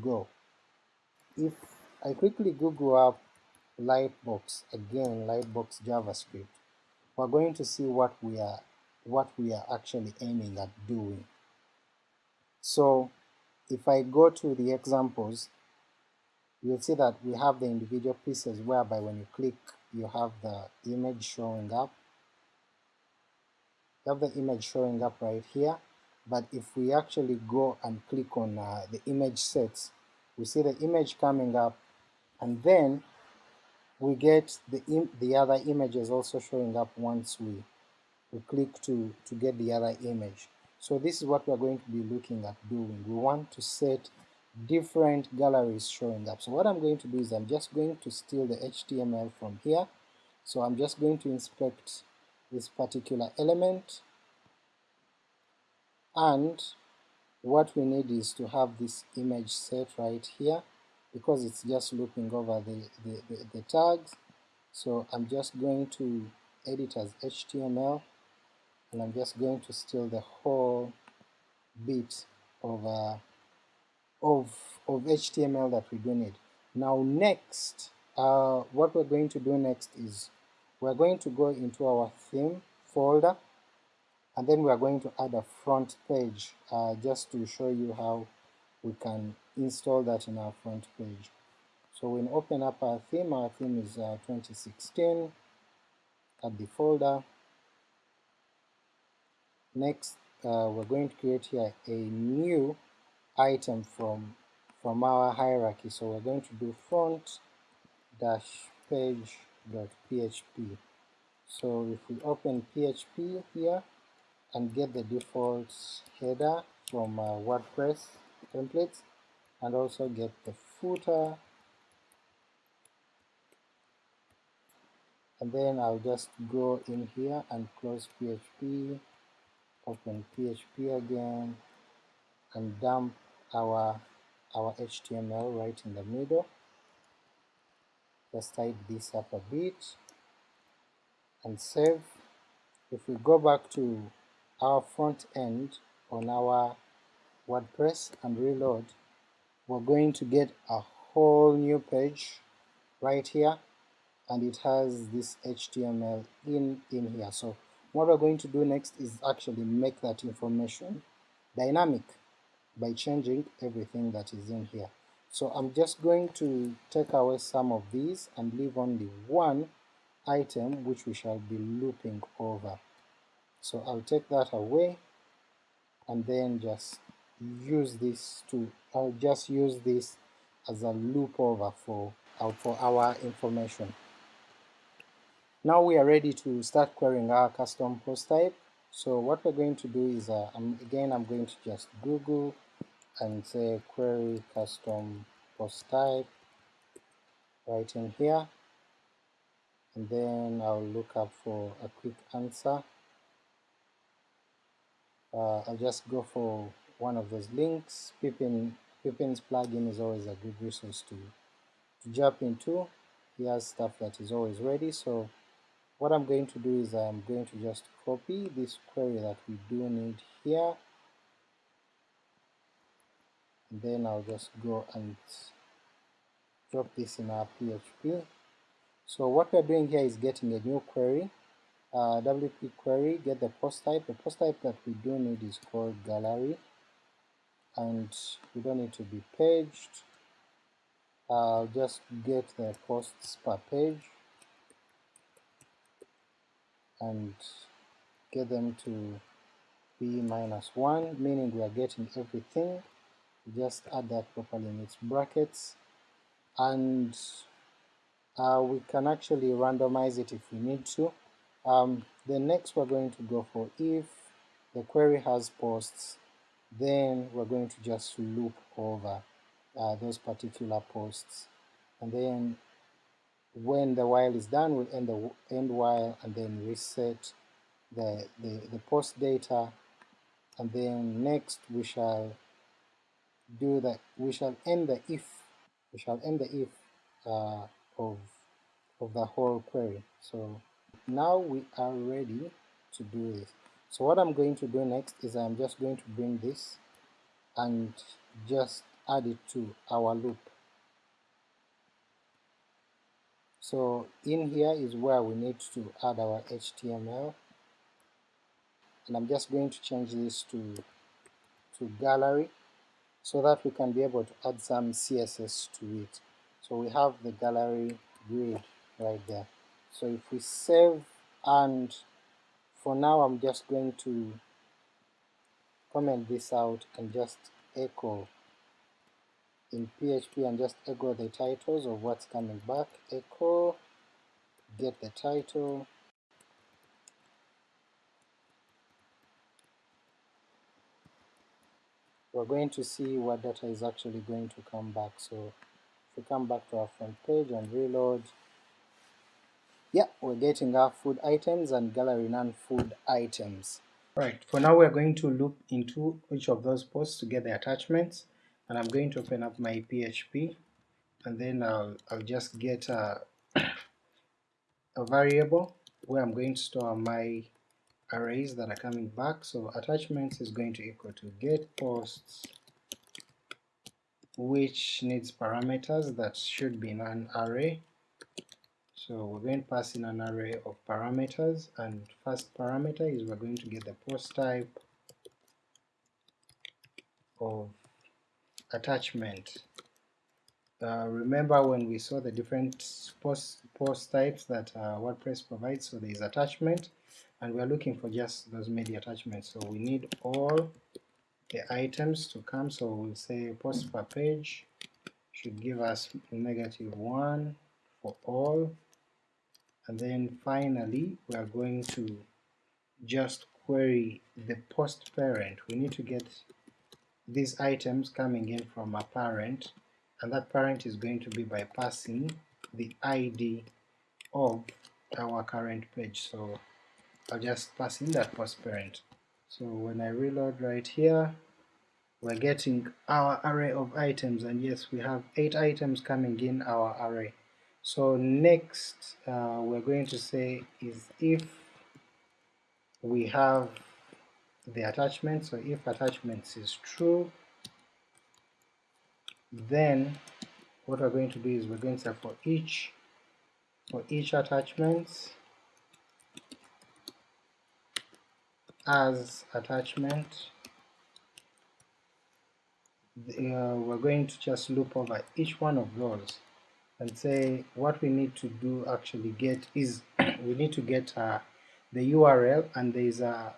go. If I quickly Google up Lightbox again, Lightbox JavaScript, we're going to see what we are what we are actually aiming at doing. So if I go to the examples, you'll see that we have the individual pieces whereby when you click you have the image showing up. You have the image showing up right here, but if we actually go and click on uh, the image sets, we see the image coming up, and then we get the, the other images also showing up once we, we click to, to get the other image. So this is what we're going to be looking at doing. We want to set different galleries showing up. So what I'm going to do is I'm just going to steal the HTML from here. So I'm just going to inspect this particular element and what we need is to have this image set right here because it's just looping over the, the, the, the tags. So I'm just going to edit as HTML and I'm just going to steal the whole bit of, uh, of, of HTML that we do need. Now next, uh, what we're going to do next is we're going to go into our theme folder and then we are going to add a front page uh, just to show you how we can install that in our front page. So when open up our theme, our theme is uh, 2016, add the folder. Next, uh, we're going to create here a new item from from our hierarchy. So we're going to do front dash page dot php. So if we open PHP here and get the default header from uh, WordPress templates and also get the footer and then I'll just go in here and close PHP, open PHP again and dump our our HTML right in the middle. Just type this up a bit and save. If we go back to our front end on our WordPress and reload, we're going to get a whole new page right here and it has this HTML in, in here. So what we're going to do next is actually make that information dynamic by changing everything that is in here. So I'm just going to take away some of these and leave only one item which we shall be looping over. So I'll take that away and then just use this to, I'll just use this as a loop over for, uh, for our information. Now we are ready to start querying our custom post type. So what we're going to do is, uh, I'm, again, I'm going to just Google and say query custom post type right in here, and then I'll look up for a quick answer. Uh, I'll just go for one of those links. Pippin, Pippin's plugin is always a good resource to, to jump into. He has stuff that is always ready, so what I'm going to do is I'm going to just copy this query that we do need here and then I'll just go and drop this in our PHP. So what we're doing here is getting a new query, uh, WP query, get the post type. The post type that we do need is called gallery and we don't need to be paged. I'll just get the posts per page and get them to be minus 1, meaning we are getting everything. just add that properly in its brackets, and uh, we can actually randomize it if we need to. Um, the next we're going to go for if the query has posts, then we're going to just loop over uh, those particular posts, and then when the while is done, we'll end the end while and then reset the, the, the post data. And then next we shall do that we shall end the if we shall end the if uh, of of the whole query. So now we are ready to do this so what I'm going to do next is I'm just going to bring this and just add it to our loop. So in here is where we need to add our HTML and I'm just going to change this to, to gallery so that we can be able to add some CSS to it. So we have the gallery grid right there. So if we save and for now I'm just going to comment this out and just echo in PHP and just echo the titles of what's coming back, echo, get the title, we're going to see what data is actually going to come back. So if we come back to our front page and reload, yeah, we're getting our food items and gallery non-food items. Right, for now we're going to look into each of those posts to get the attachments, and I'm going to open up my PHP, and then I'll, I'll just get a, a variable where I'm going to store my arrays that are coming back. So attachments is going to equal to get posts which needs parameters that should be in an array. So we're going to pass in an array of parameters, and first parameter is we're going to get the post type of attachment. Uh, remember when we saw the different post, post types that uh, WordPress provides, so there is attachment, and we're looking for just those media attachments, so we need all the items to come, so we'll say post per page should give us negative 1 for all, and then finally we are going to just query the post parent. We need to get these items coming in from a parent, and that parent is going to be by passing the ID of our current page. So I'll just pass in that post parent. So when I reload right here, we're getting our array of items, and yes, we have 8 items coming in our array. So next uh, we're going to say is if we have the attachment, so if attachments is true, then what we're going to do is we're going to say for each for each attachment as attachment uh, we're going to just loop over each one of those and say what we need to do actually get is we need to get uh, the URL and there is a,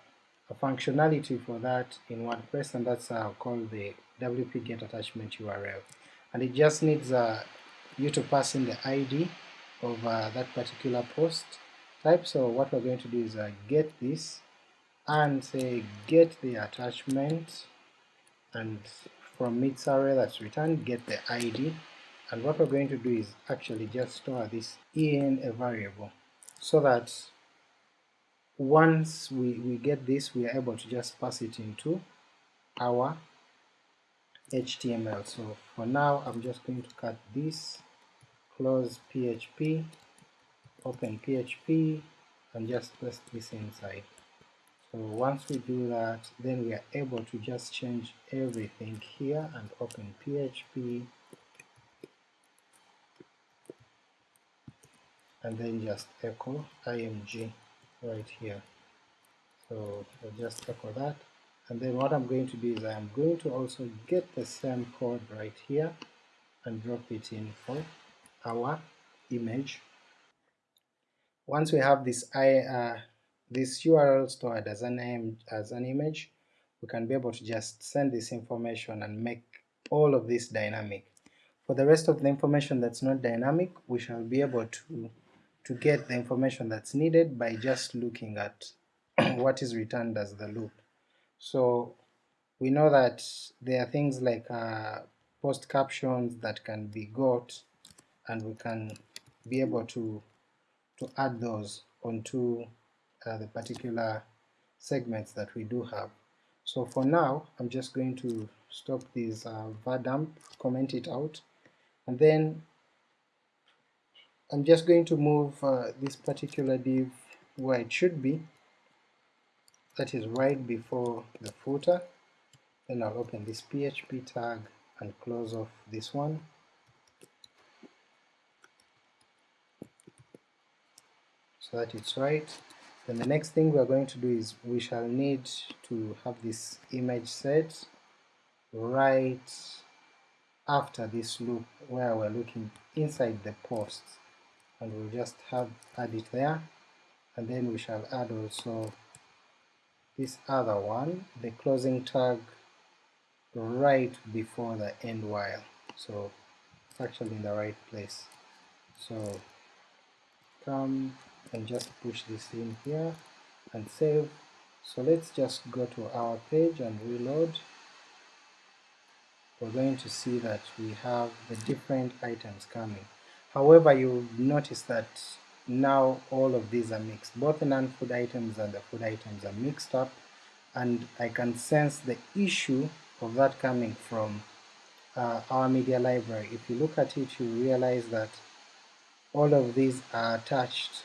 a, functionality for that in WordPress and that's uh, called the WP get attachment URL and it just needs uh, you to pass in the ID of uh, that particular post type. So what we're going to do is uh, get this and say get the attachment and from its array that's returned get the ID and what we're going to do is actually just store this in a variable so that once we, we get this we are able to just pass it into our HTML. So for now I'm just going to cut this, close PHP, open PHP and just paste this inside. So once we do that, then we are able to just change everything here and open PHP and then just echo img right here. So I'll just echo that and then what I'm going to do is I'm going to also get the same code right here and drop it in for our image. Once we have this I, uh, this URL stored as an, as an image, we can be able to just send this information and make all of this dynamic. For the rest of the information that's not dynamic, we shall be able to, to get the information that's needed by just looking at what is returned as the loop. So we know that there are things like uh, post captions that can be got and we can be able to to add those onto uh, the particular segments that we do have. So for now I'm just going to stop this uh, var_dump, comment it out, and then I'm just going to move uh, this particular div where it should be. That is right before the footer. Then I'll open this PHP tag and close off this one. So that it's right. Then the next thing we're going to do is we shall need to have this image set right after this loop where we're looking inside the post and we'll just have add it there. And then we shall add also this other one the closing tag right before the end while. So it's actually in the right place. So come and just push this in here and save. So let's just go to our page and reload. We're going to see that we have the different items coming. However, you'll notice that now all of these are mixed. Both the non-food items and the food items are mixed up and I can sense the issue of that coming from uh, our media library. If you look at it, you realize that all of these are attached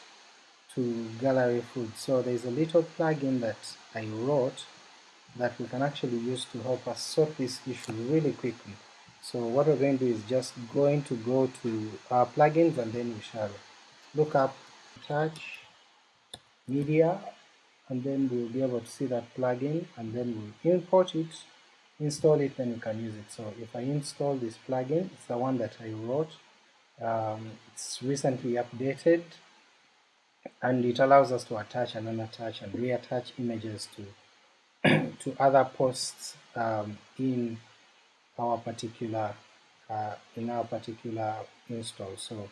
to Gallery Food. So there's a little plugin that I wrote that we can actually use to help us sort this issue really quickly. So what we're going to do is just going to go to our plugins and then we shall look up touch media and then we'll be able to see that plugin and then we'll import it, install it, then we can use it. So if I install this plugin, it's the one that I wrote, um, it's recently updated and it allows us to attach and unattach and reattach images to to other posts um, in our particular uh, in our particular install. So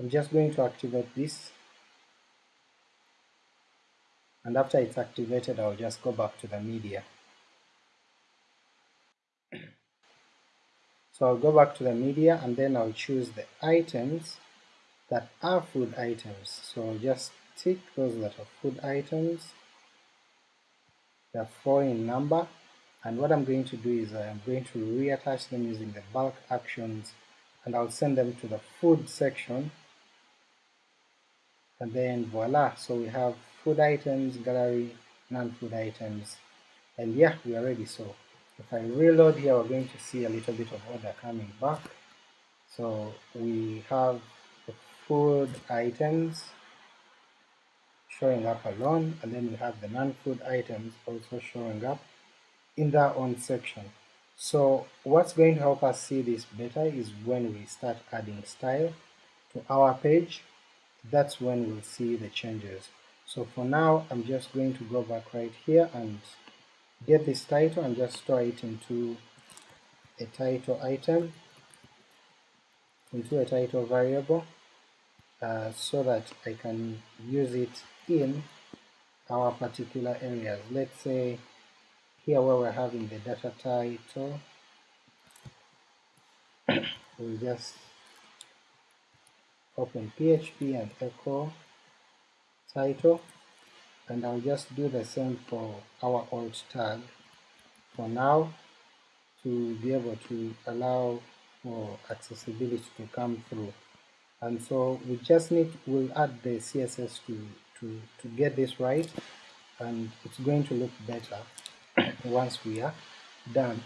I'm just going to activate this and after it's activated I'll just go back to the media. So I'll go back to the media and then I'll choose the items that are food items. So I'll just tick those that are food items they're four in number and what I'm going to do is uh, I'm going to reattach them using the bulk actions and I'll send them to the food section. And then voila so we have food items gallery non-food items. And yeah we are ready. So if I reload here we're going to see a little bit of order coming back. So we have the food items showing up alone and then we have the non-food items also showing up in their own section. So what's going to help us see this better is when we start adding style to our page, that's when we'll see the changes. So for now I'm just going to go back right here and get this title and just store it into a title item, into a title variable uh, so that I can use it in our particular areas. Let's say here where we're having the data title, we'll just open PHP and echo title and I'll just do the same for our alt tag. For now to be able to allow for accessibility to come through. And so we just need we'll add the CSS to to, to get this right and it's going to look better once we are done.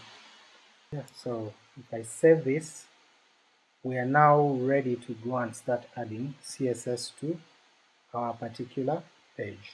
Yeah, so if I save this, we are now ready to go and start adding CSS to our particular page.